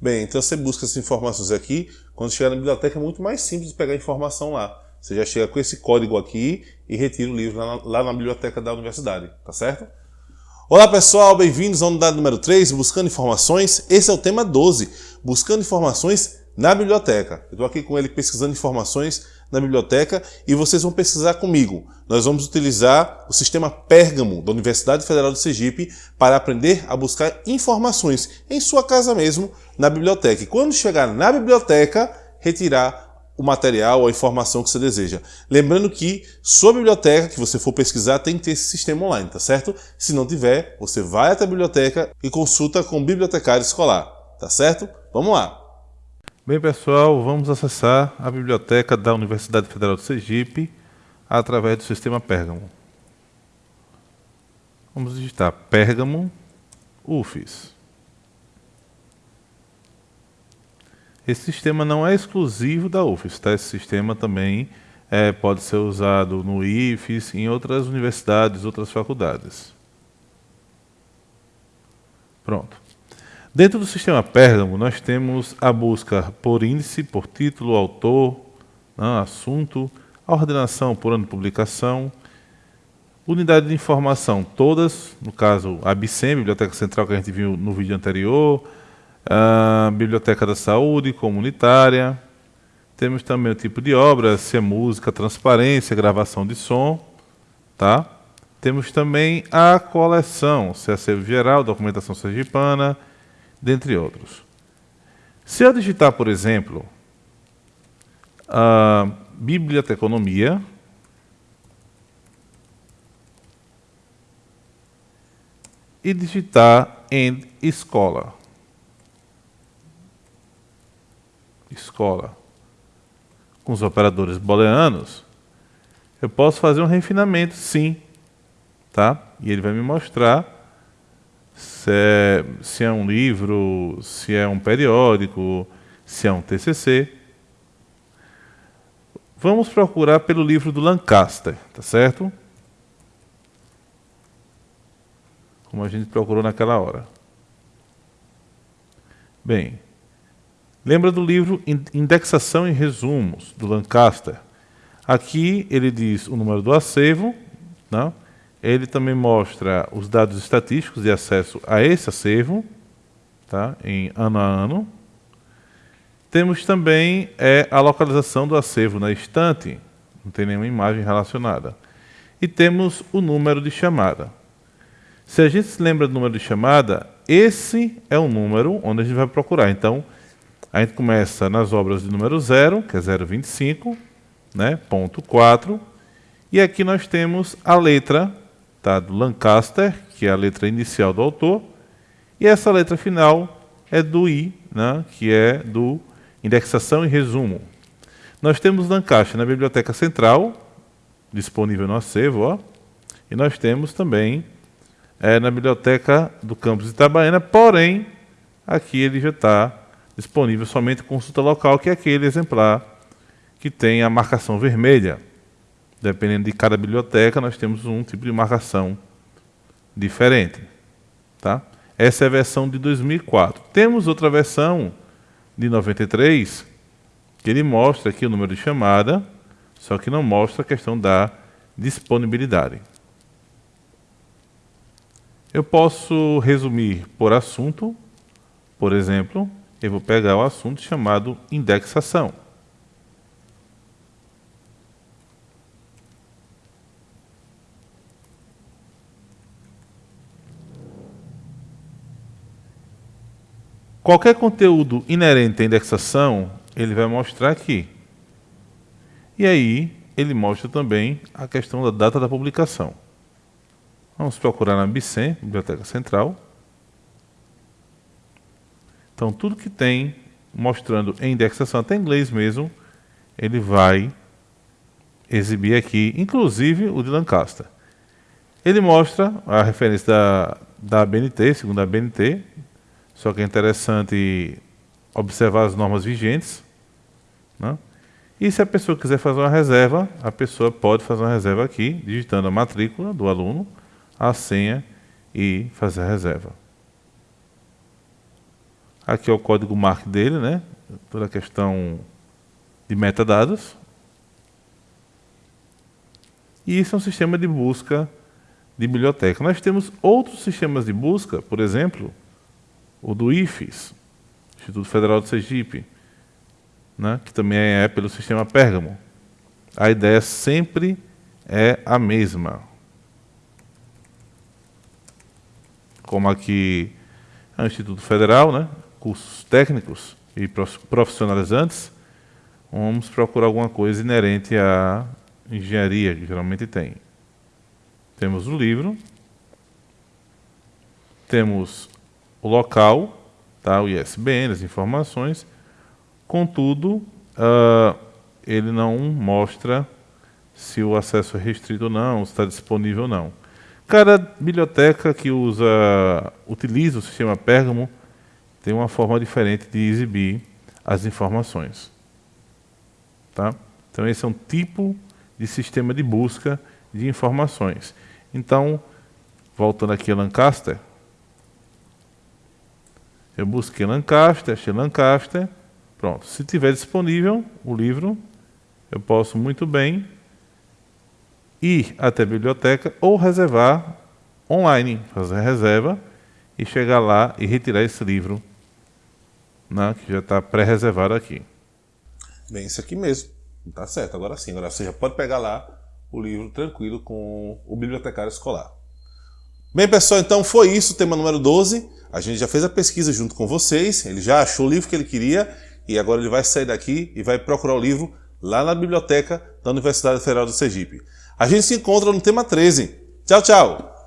Bem, então você busca essas informações aqui, quando chegar na biblioteca é muito mais simples pegar informação lá. Você já chega com esse código aqui e retira o livro lá na, lá na biblioteca da universidade, tá certo? Olá pessoal, bem-vindos à unidade número 3, Buscando Informações. Esse é o tema 12, Buscando Informações na Biblioteca. Eu estou aqui com ele pesquisando informações na biblioteca e vocês vão pesquisar comigo. Nós vamos utilizar o sistema Pérgamo da Universidade Federal de Sergipe para aprender a buscar informações em sua casa mesmo, na biblioteca. E quando chegar na biblioteca, retirar o material a informação que você deseja. Lembrando que sua biblioteca que você for pesquisar tem que ter esse sistema online, tá certo? Se não tiver, você vai até a biblioteca e consulta com o bibliotecário escolar, tá certo? Vamos lá! Bem pessoal, vamos acessar a biblioteca da Universidade Federal de Sergipe através do sistema Pérgamo. Vamos digitar Pérgamo UFES. Esse sistema não é exclusivo da UFES, tá? esse sistema também é, pode ser usado no IFES, em outras universidades, outras faculdades. Pronto. Dentro do sistema Pérgamo, nós temos a busca por índice, por título, autor, né, assunto, a ordenação por ano de publicação, unidade de informação, todas, no caso a BICEM, Biblioteca Central, que a gente viu no vídeo anterior, a Biblioteca da Saúde Comunitária. Temos também o tipo de obra, se é música, transparência, gravação de som. Tá? Temos também a coleção, se é acervo geral, documentação sergipana, dentre outros. Se eu digitar, por exemplo, a biblioteconomia, e digitar em escola. escola com os operadores booleanos, eu posso fazer um refinamento, sim. Tá? E ele vai me mostrar se é, se é um livro, se é um periódico, se é um TCC. Vamos procurar pelo livro do Lancaster, tá certo? Como a gente procurou naquela hora. Bem, Lembra do livro Indexação e Resumos, do Lancaster? Aqui ele diz o número do acervo, né? Ele também mostra os dados estatísticos de acesso a esse acervo, tá? em ano a ano. Temos também é, a localização do acervo na estante, não tem nenhuma imagem relacionada. E temos o número de chamada. Se a gente se lembra do número de chamada, esse é o número onde a gente vai procurar. Então, a gente começa nas obras de número 0, que é 0,25, né, ponto 4, e aqui nós temos a letra tá, do Lancaster, que é a letra inicial do autor, e essa letra final é do I, né, que é do indexação e resumo. Nós temos Lancaster na Biblioteca Central, disponível no acervo, ó, e nós temos também é, na Biblioteca do Campus Itabaiana, porém, aqui ele já está disponível somente consulta local, que é aquele exemplar que tem a marcação vermelha. Dependendo de cada biblioteca, nós temos um tipo de marcação diferente. Tá? Essa é a versão de 2004. Temos outra versão de 93, que ele mostra aqui o número de chamada, só que não mostra a questão da disponibilidade. Eu posso resumir por assunto, por exemplo, eu vou pegar o assunto chamado indexação. Qualquer conteúdo inerente à indexação, ele vai mostrar aqui. E aí, ele mostra também a questão da data da publicação. Vamos procurar na BICEM, Biblioteca Central. Então, tudo que tem mostrando em indexação, até em inglês mesmo, ele vai exibir aqui, inclusive o de Lancaster. Ele mostra a referência da, da BNT, segundo a BNT, só que é interessante observar as normas vigentes. Né? E se a pessoa quiser fazer uma reserva, a pessoa pode fazer uma reserva aqui, digitando a matrícula do aluno, a senha e fazer a reserva. Aqui é o código MARC dele, né? Toda a questão de metadados. E isso é um sistema de busca de biblioteca. Nós temos outros sistemas de busca, por exemplo, o do IFES, Instituto Federal de Sergipe, né, que também é pelo sistema Pérgamo. A ideia sempre é a mesma. Como aqui é o Instituto Federal, né, cursos técnicos e profissionalizantes, vamos procurar alguma coisa inerente à engenharia, que geralmente tem. Temos o livro, temos o local, tá, o ISBN, as informações, contudo, uh, ele não mostra se o acesso é restrito ou não, se está disponível ou não. Cada biblioteca que usa, utiliza o sistema Pergamo tem uma forma diferente de exibir as informações. Tá? Então esse é um tipo de sistema de busca de informações. Então, voltando aqui a Lancaster, eu busquei Lancaster, achei Lancaster, pronto. Se tiver disponível o livro, eu posso muito bem ir até a biblioteca ou reservar online, fazer reserva e chegar lá e retirar esse livro né, que já está pré-reservado aqui. Bem, isso aqui mesmo. Tá certo, agora sim. Agora você já pode pegar lá o livro tranquilo com o bibliotecário escolar. Bem, pessoal, então foi isso tema número 12. A gente já fez a pesquisa junto com vocês, ele já achou o livro que ele queria e agora ele vai sair daqui e vai procurar o livro lá na biblioteca da Universidade Federal do Sergipe. A gente se encontra no tema 13. Tchau, tchau!